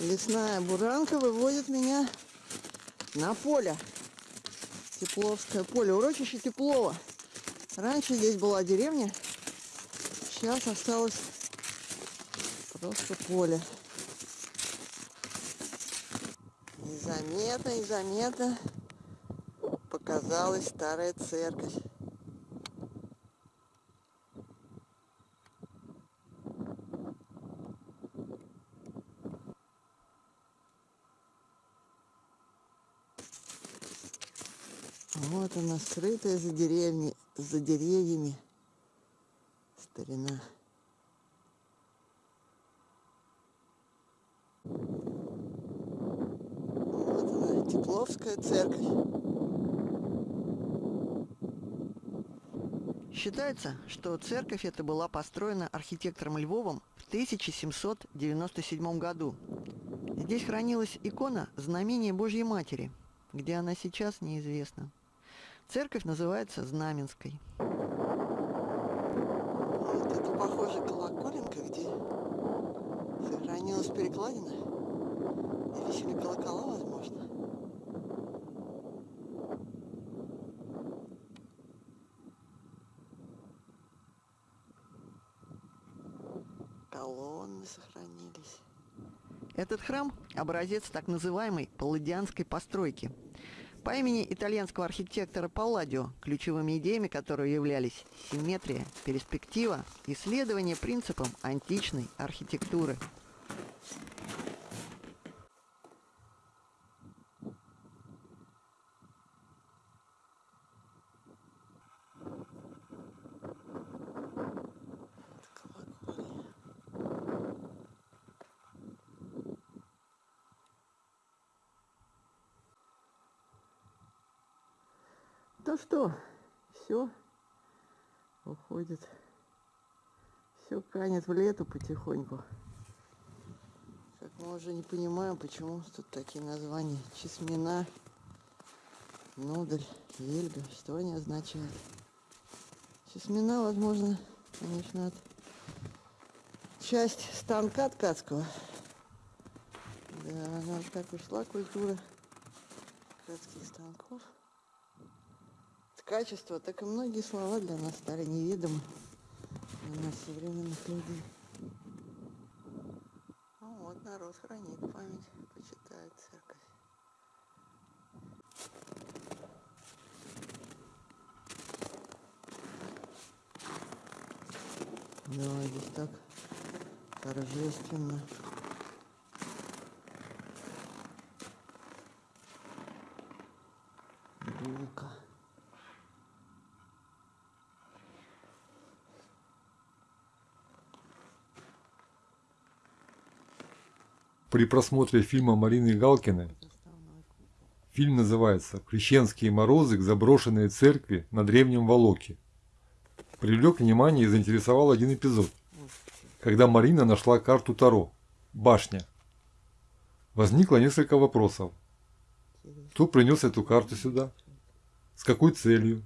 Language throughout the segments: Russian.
Лесная буранка выводит меня на поле. Тепловское поле. Урочище Теплова. Раньше здесь была деревня. Сейчас осталось просто поле. Незаметно, незаметно показалась старая церковь. Вот она, скрытая за деревни, за деревьями старина. Вот она, Тепловская церковь. Считается, что церковь эта была построена архитектором Львовым в 1797 году. Здесь хранилась икона знамения Божьей Матери, где она сейчас неизвестна. Церковь называется Знаменской. Вот это похоже колоколенка, где сохранилась перекладина. И висели колокола, возможно. Колонны сохранились. Этот храм – образец так называемой палладианской постройки – по имени итальянского архитектора Палладио, ключевыми идеями которого являлись симметрия, перспектива и следование принципам античной архитектуры. Ну что, все уходит. Все канет в лету потихоньку. Как мы уже не понимаем, почему тут такие названия. Чесмина, нудель, вельга. Что они означают? Чесмина, возможно, конечно, от часть станка ткацкого. Да, она так ушла культура ткацких станков качество, так и многие слова для нас стали неведомы для нас современных людей. Ну вот, народ хранит память, почитает церковь. Да, здесь так торжественно. При просмотре фильма Марины Галкиной. Фильм называется «Крещенские морозы к заброшенной церкви на Древнем Волоке». Привлек внимание и заинтересовал один эпизод, когда Марина нашла карту Таро «Башня». Возникло несколько вопросов. Кто принес эту карту сюда? С какой целью?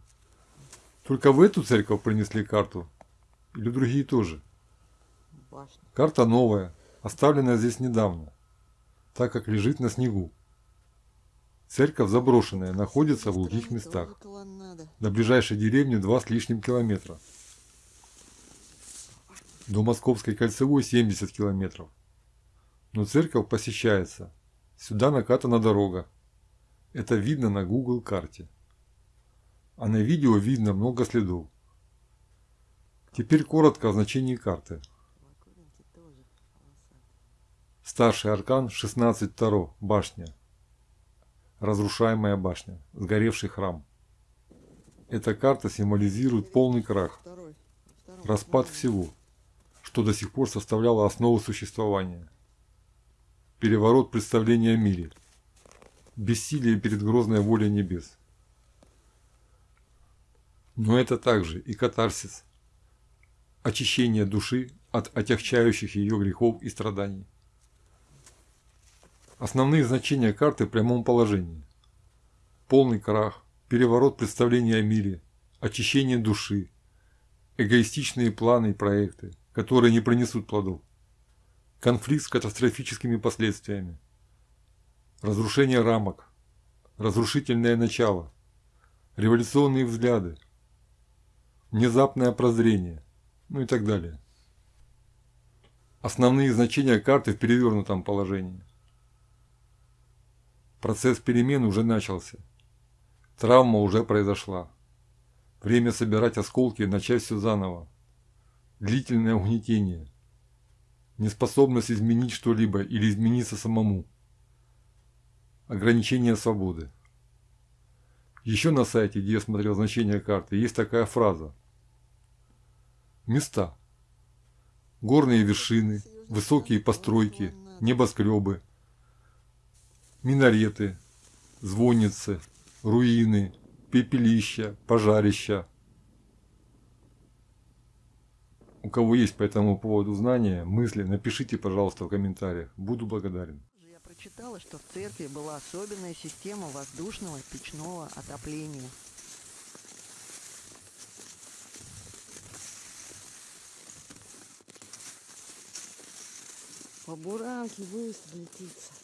Только в эту церковь принесли карту? Или другие тоже? Карта новая, оставленная здесь недавно так как лежит на снегу. Церковь заброшенная, находится в глухих местах. До ближайшей деревни два с лишним километра. До Московской кольцевой 70 километров. Но церковь посещается. Сюда накатана дорога. Это видно на Google карте. А на видео видно много следов. Теперь коротко о значении карты. Старший аркан 16 Таро. Башня. Разрушаемая башня. Сгоревший храм. Эта карта символизирует полный крах. Распад всего, что до сих пор составляло основу существования. Переворот представления о мире. Бессилие перед грозной волей небес. Но это также и катарсис. Очищение души от отягчающих ее грехов и страданий. Основные значения карты в прямом положении. Полный крах, переворот представления о мире, очищение души, эгоистичные планы и проекты, которые не принесут плодов, конфликт с катастрофическими последствиями, разрушение рамок, разрушительное начало, революционные взгляды, внезапное прозрение, ну и так далее. Основные значения карты в перевернутом положении. Процесс перемен уже начался. Травма уже произошла. Время собирать осколки и начать все заново. Длительное угнетение. Неспособность изменить что-либо или измениться самому. Ограничение свободы. Еще на сайте, где я смотрел значение карты, есть такая фраза. Места. Горные вершины, высокие постройки, небоскребы, минареты, звонницы, руины, пепелища, пожарища. У кого есть по этому поводу знания, мысли, напишите, пожалуйста, в комментариях. Буду благодарен. Я прочитала, что в церкви была особенная система воздушного печного отопления. По буранке летится.